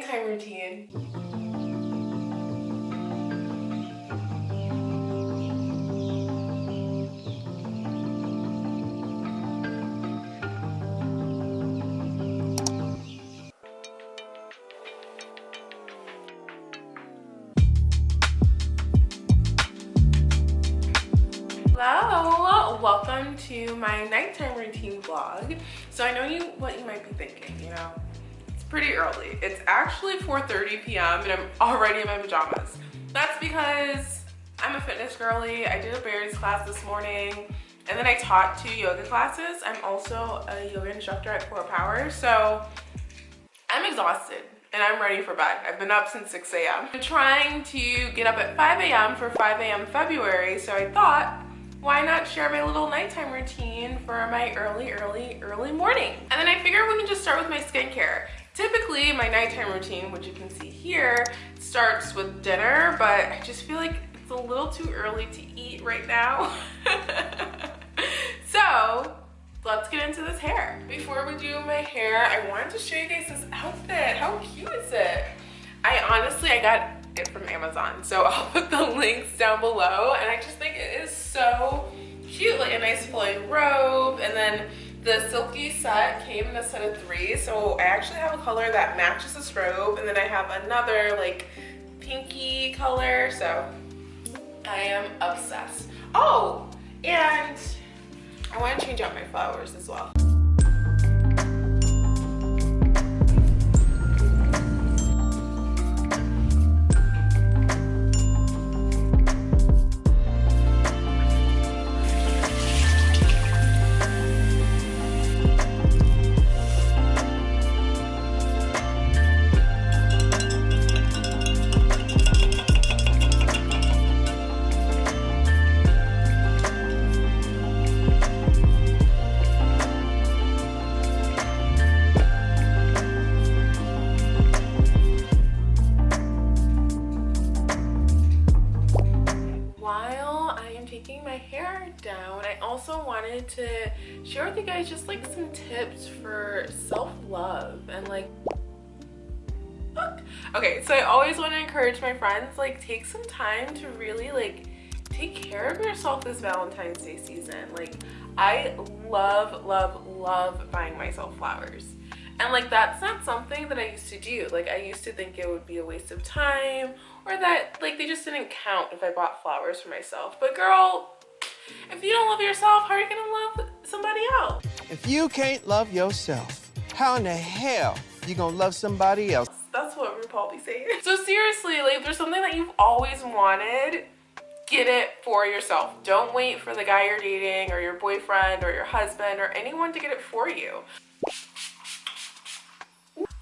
nighttime routine. Hello, welcome to my nighttime routine vlog. So I know you what you might be thinking, you know, pretty early. It's actually 4.30 p.m. and I'm already in my pajamas. That's because I'm a fitness girly. I did a Barry's class this morning and then I taught two yoga classes. I'm also a yoga instructor at CorePower. So I'm exhausted and I'm ready for bed. I've been up since 6 a.m. I'm trying to get up at 5 a.m. for 5 a.m. February, so I thought why not share my little nighttime routine for my early, early, early morning? And then I figured we can just start with my skincare. Typically, my nighttime routine, which you can see here, starts with dinner, but I just feel like it's a little too early to eat right now. so, let's get into this hair. Before we do my hair, I wanted to show you guys this outfit. How cute is it? I honestly, I got it from Amazon. So I'll put the links down below. And I just think it is so cute, like a nice flowing robe. And then the silky set came in a set of three. So I actually have a color that matches this robe. And then I have another like pinky color. So I am obsessed. Oh, and I want to change out my flowers as well. Self-love and like okay so i always want to encourage my friends like take some time to really like take care of yourself this valentine's day season. Like i love love love buying myself flowers. And like that's not something that i used to do. Like i used to think it would be a waste of time or that like they just didn't count if i bought flowers for myself. But girl if you don't love yourself, how are you gonna love somebody else? If you can't love yourself, how in the hell you gonna love somebody else? That's what RuPaul be saying. So seriously, like if there's something that you've always wanted, get it for yourself. Don't wait for the guy you're dating or your boyfriend or your husband or anyone to get it for you.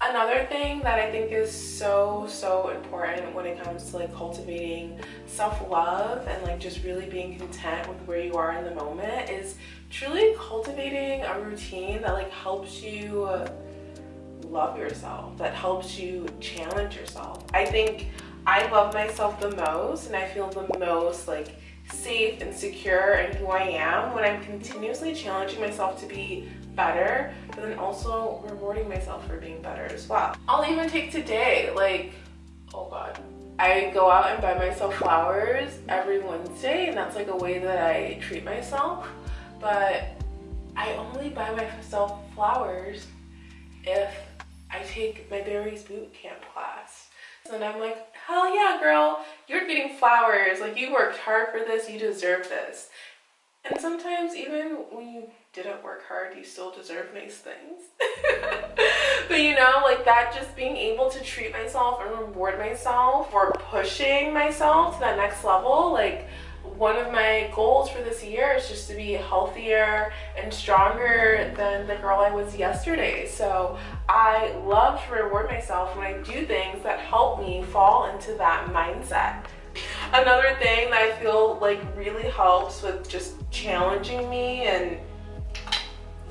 Another thing that I think is so, so important when it comes to like cultivating self-love and like just really being content with where you are in the moment is truly cultivating a routine that like helps you love yourself, that helps you challenge yourself. I think I love myself the most and I feel the most like safe and secure in who I am when I'm continuously challenging myself to be better, but then also rewarding myself for being better as well. I'll even take today, like, oh God. I go out and buy myself flowers every Wednesday and that's like a way that I treat myself. But I only buy myself flowers if I take my Barry's boot camp class. And I'm like, hell yeah, girl, you're getting flowers. Like you worked hard for this, you deserve this. And sometimes even when you didn't work hard, you still deserve nice things. but you know, like that just being able to treat myself and reward myself for pushing myself to that next level, like one of my goals for this year is just to be healthier and stronger than the girl I was yesterday. So I love to reward myself when I do things that help me fall into that mindset. Another thing that I feel like really helps with just challenging me and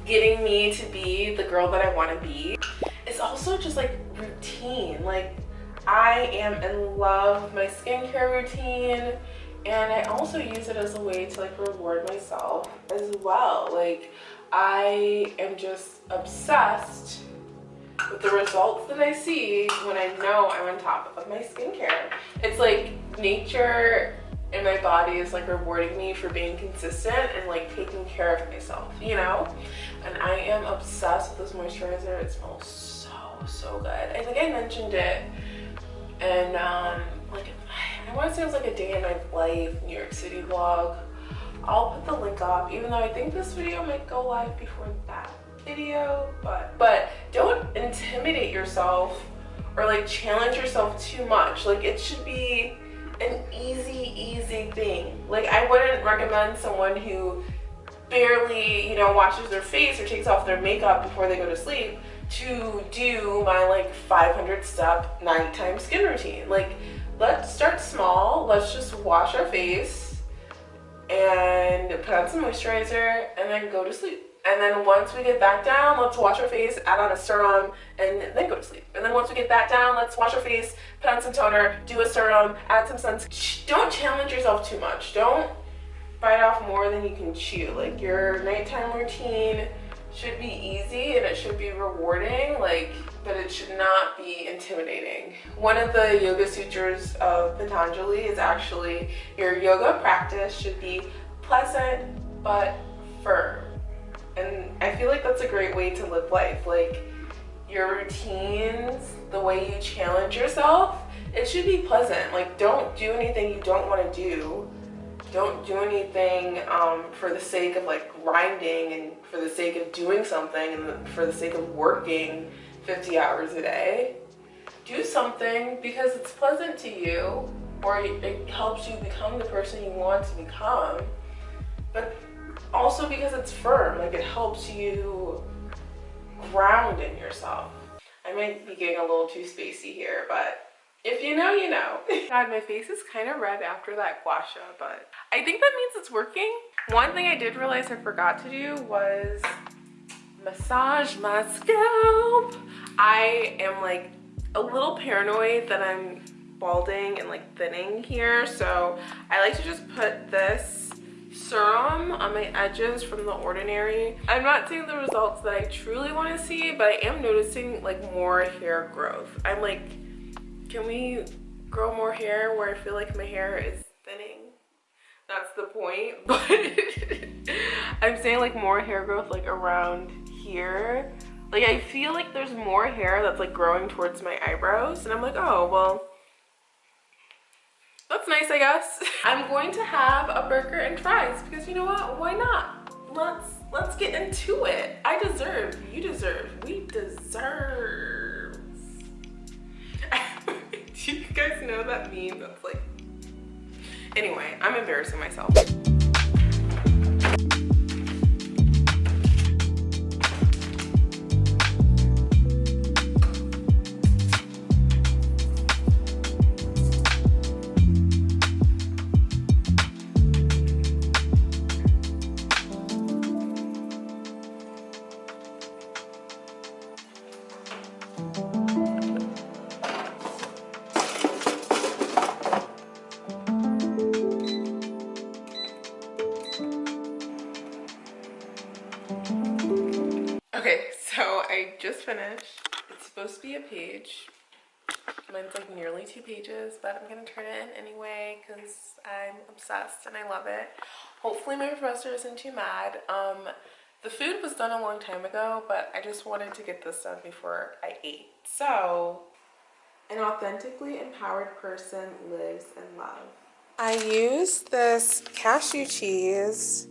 getting me to be the girl that I want to be is also just like routine. Like I am in love with my skincare routine and I also use it as a way to like reward myself as well. Like I am just obsessed with the results that I see when I know I'm on top of my skincare, it's like nature and my body is like rewarding me for being consistent and like taking care of myself, you know? And I am obsessed with this moisturizer. It smells so, so good. I think I mentioned it and um, like, I want to say it was like a day in my life, New York City vlog. I'll put the link up, even though I think this video might go live before that video, but, but don't intimidate yourself or like challenge yourself too much. Like it should be an easy, easy thing. Like I wouldn't recommend someone who barely, you know, washes their face or takes off their makeup before they go to sleep to do my like 500 step nighttime skin routine. Like let's start small. Let's just wash our face and put on some moisturizer and then go to sleep. And then once we get back down, let's wash our face, add on a serum, and then go to sleep. And then once we get back down, let's wash our face, put on some toner, do a serum, add some sunscreen. Don't challenge yourself too much. Don't bite off more than you can chew. Like your nighttime routine should be easy and it should be rewarding, like, but it should not be intimidating. One of the yoga sutras of Patanjali is actually your yoga practice should be pleasant but firm and I feel like that's a great way to live life. Like your routines, the way you challenge yourself, it should be pleasant. Like don't do anything you don't want to do. Don't do anything um, for the sake of like grinding and for the sake of doing something and for the sake of working 50 hours a day. Do something because it's pleasant to you or it helps you become the person you want to become. But also because it's firm, like it helps you ground in yourself. I might be getting a little too spacey here, but if you know, you know. God, my face is kind of red after that gua sha, but I think that means it's working. One thing I did realize I forgot to do was massage my scalp. I am like a little paranoid that I'm balding and like thinning here, so I like to just put this serum on my edges from The Ordinary. I'm not seeing the results that I truly want to see, but I am noticing like more hair growth. I'm like, can we grow more hair where I feel like my hair is thinning? That's the point, but I'm saying like more hair growth like around here. Like I feel like there's more hair that's like growing towards my eyebrows and I'm like, oh, well, that's nice, I guess. I'm going to have a burger and fries because you know what? Why not? Let's let's get into it. I deserve, you deserve, we deserve. You guys know that meme that's like, anyway, I'm embarrassing myself. Just finished. It's supposed to be a page. Mine's like nearly two pages, but I'm gonna turn it in anyway because I'm obsessed and I love it. Hopefully my professor isn't too mad. Um, the food was done a long time ago, but I just wanted to get this done before I ate. So, an authentically empowered person lives in love. I used this cashew cheese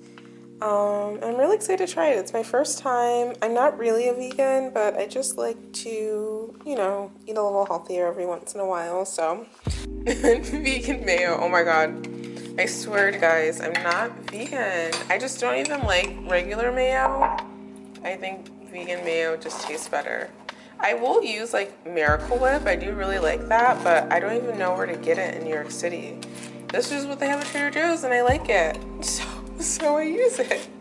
um, I'm really excited to try it. It's my first time. I'm not really a vegan, but I just like to, you know, eat a little healthier every once in a while. So, vegan mayo. Oh my god. I swear to guys, I'm not vegan. I just don't even like regular mayo. I think vegan mayo just tastes better. I will use like Miracle Whip. I do really like that, but I don't even know where to get it in New York City. This is what they have at Trader Joe's and I like it. So so I use it.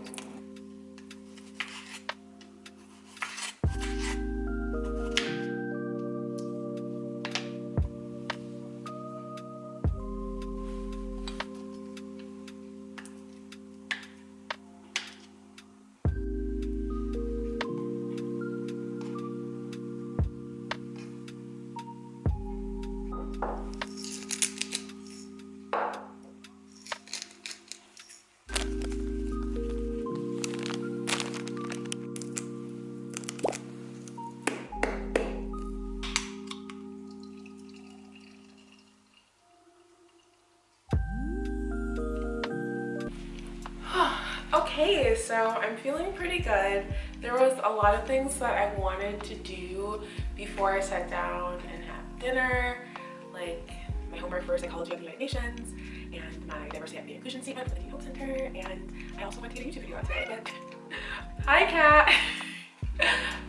Okay so i'm feeling pretty good. There was a lot of things that i wanted to do before i sat down and have dinner like my homework for psychology of the united nations and my diversity equity inclusion statement for the Hope Center and I also want to get a YouTube video out today. But hi cat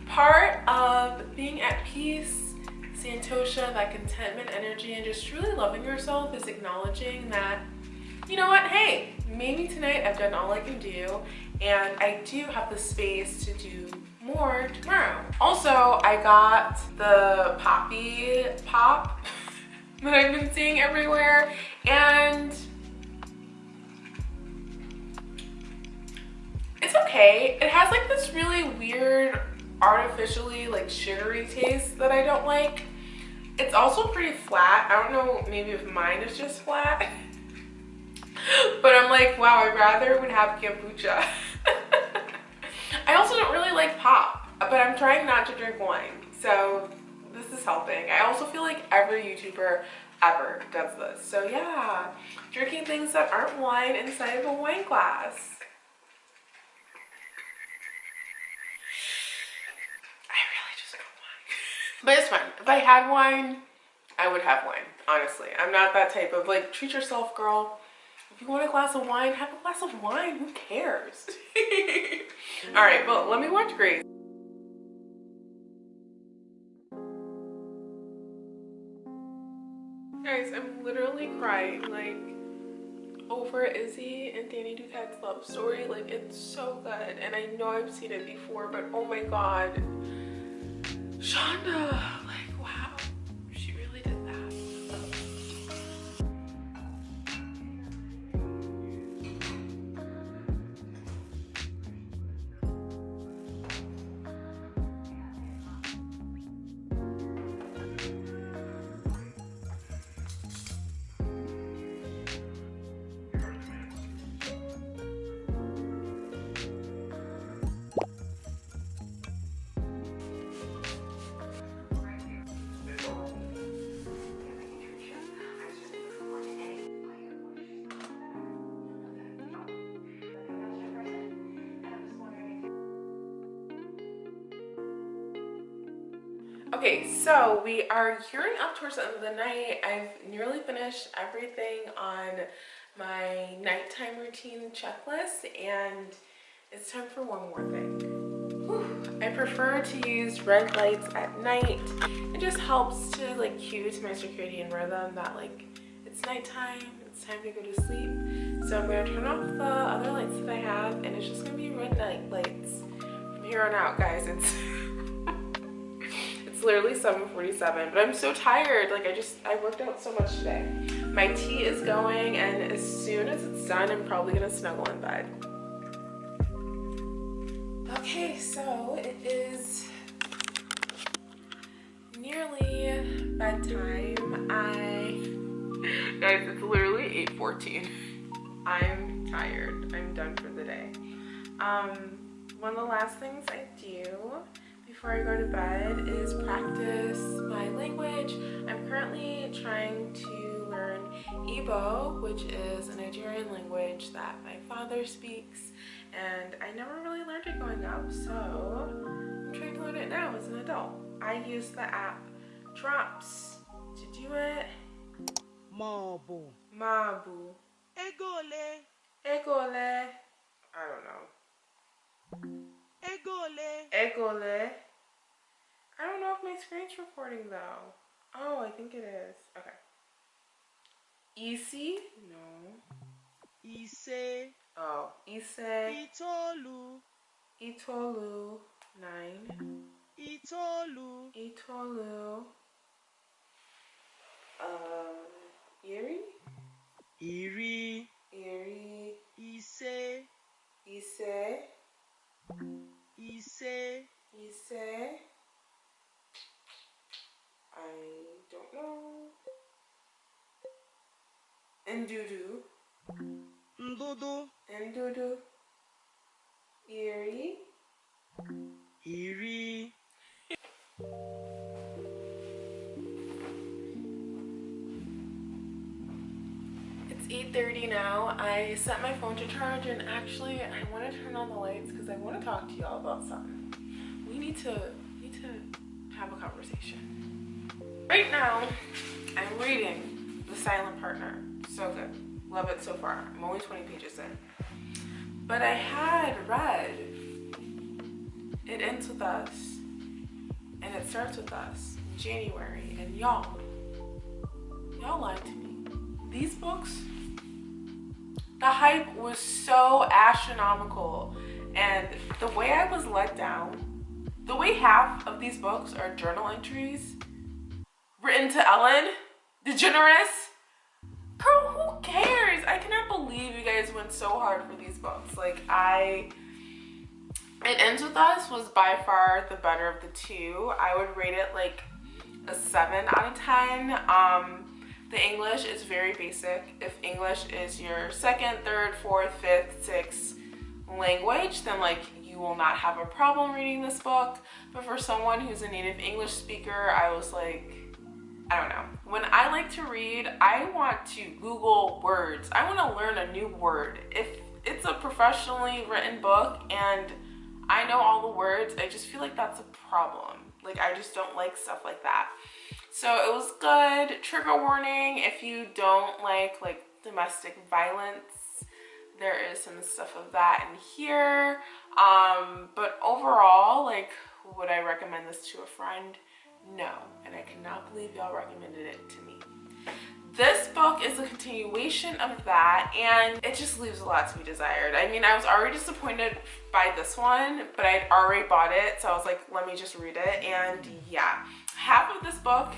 part of being at peace Santosha that contentment energy and just truly loving yourself is acknowledging that you know what? Hey maybe tonight I've done all I can do and I do have the space to do more tomorrow. Also, I got the Poppi Pop that I've been seeing everywhere and it's okay. It has like this really weird artificially like sugary taste that I don't like. It's also pretty flat. I don't know, maybe if mine is just flat. but I'm like, wow, I'd rather would have kombucha. I also don't really like pop, but I'm trying not to drink wine. So this is helping. I also feel like every YouTuber ever does this. So yeah, drinking things that aren't wine inside of a wine glass. I really just. But it's fine. If I had wine, I would have wine, honestly. I'm not that type of like, treat yourself, girl. If you want a glass of wine, have a glass of wine. Who cares? All right, well, let me watch Grey's. Guys, I'm literally crying, like, over Izzie and Denny Duquette's love story. Like, it's so good. And I know I've seen it before, but oh my god. Shonda, Okay, so we are gearing up towards the end of the night. I've nearly finished everything on my nighttime routine checklist and it's time for one more thing. Whew. I prefer to use red lights at night. It just helps to like cue to my circadian rhythm that like it's nighttime, it's time to go to sleep. So I'm gonna turn off the other lights that I have and it's just gonna be red night lights from here on out guys. It's It's literally 7.47, but I'm so tired. Like I just, I worked out so much today. My tea is going and as soon as it's done, I'm probably gonna snuggle in bed. Okay, so it is nearly bedtime. I, guys, it's literally 8.14. I'm tired. I'm done for the day. Um, one of the last things I do before I go to bed is practice my language. I'm currently trying to learn Igbo, which is a Nigerian language that my father speaks, and I never really learned it growing up, so I'm trying to learn it now as an adult. I use the app Drops to do it. Mabu. Mabu. Egole. Egole. I don't know. Egole. Egole. I don't know if my screen's recording though. Oh, I think it is. Okay. Easy? No. Ise. Oh, Ise. Itolu. Itolu. Nine. Itolu. Itolu. Um, Erie? 8.30 now. I set my phone to charge and actually I want to turn on the lights because I want to talk to y'all about something. We need to need to have a conversation. Right now, I'm reading The Silent Partner. So good. Love it so far. I'm only 20 pages in. But I had read It Ends With Us and It Starts With Us January and y'all, y'all lied to me these books the hype was so astronomical and the way i was let down the way half of these books are journal entries written to ellen degeneres girl who cares? I cannot believe you guys went so hard for these books. Like i it ends with us was by far the better of the two. I would rate it like a 7 out of 10 um the English is very basic. If English is your second, third, fourth, fifth, sixth language, then like you will not have a problem reading this book. But for someone who's a native English speaker, I was like, I don't know. When I like to read, I want to Google words. I want to learn a new word. If it's a professionally written book and I know all the words, I just feel like that's a problem. Like I just don't like stuff like that. So it was good. Trigger warning, if you don't like like domestic violence, there is some stuff of that in here. Um, but overall, like, would I recommend this to a friend? No, and I cannot believe y'all recommended it to me. This book is a continuation of that and it just leaves a lot to be desired. I mean, I was already disappointed by this one, but I'd already bought it, so I was like, let me just read it. And yeah, half of this book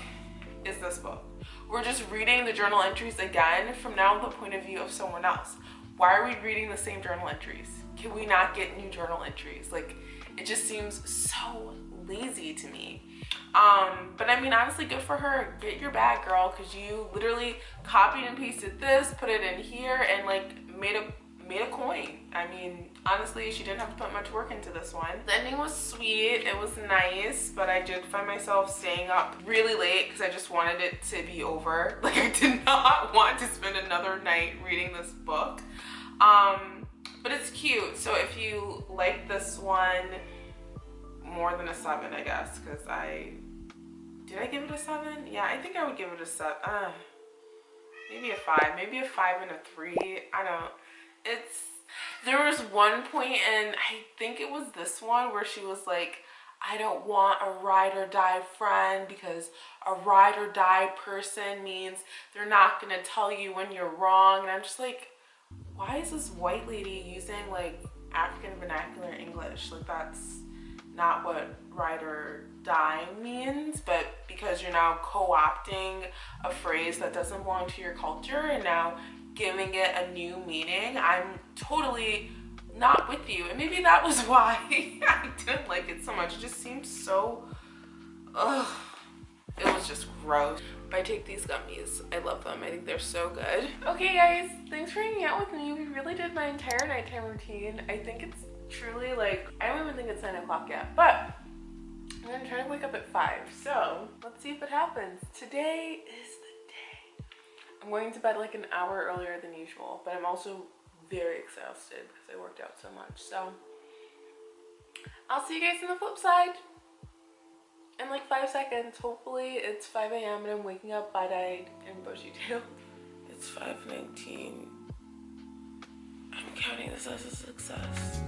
is this book. We're just reading the journal entries again from now the point of view of someone else. Why are we reading the same journal entries? Can we not get new journal entries? Like, it just seems so lazy to me. Um, but I mean, honestly, good for her. Get your bag, girl, because you literally copied and pasted this, put it in here, and like made a made a coin. I mean, honestly, she didn't have to put much work into this one. The ending was sweet, it was nice, but I did find myself staying up really late because I just wanted it to be over. Like I did not want to spend another night reading this book. Um, but it's cute. So if you like this one more than a seven, I guess, because I, did I give it a seven? Yeah, I think I would give it a seven. Uh, maybe a five, maybe a five and a three. I don't, it's there was one point and i think it was this one where she was like i don't want a ride or die friend because a ride or die person means they're not going to tell you when you're wrong. And i'm just like why is this white lady using like african vernacular english? Like that's not what ride or die means. But because you're now co-opting a phrase that doesn't belong to your culture and now giving it a new meaning, I'm totally not with you. And maybe that was why I didn't like it so much. It just seemed so, ugh. It was just gross. But I take these gummies. I love them. I think they're so good. Okay, guys. Thanks for hanging out with me. We really did my entire nighttime routine. I think it's truly like, I don't even think it's 9 o'clock yet. But I'm to try to wake up at 5. So let's see if it happens. Today is I'm going to bed like an hour earlier than usual, but I'm also very exhausted because I worked out so much. So I'll see you guys on the flip side in like five seconds. Hopefully it's 5 a.m. and I'm waking up wide-eyed and bushy-tailed. It's 5.19. I'm counting this as a success.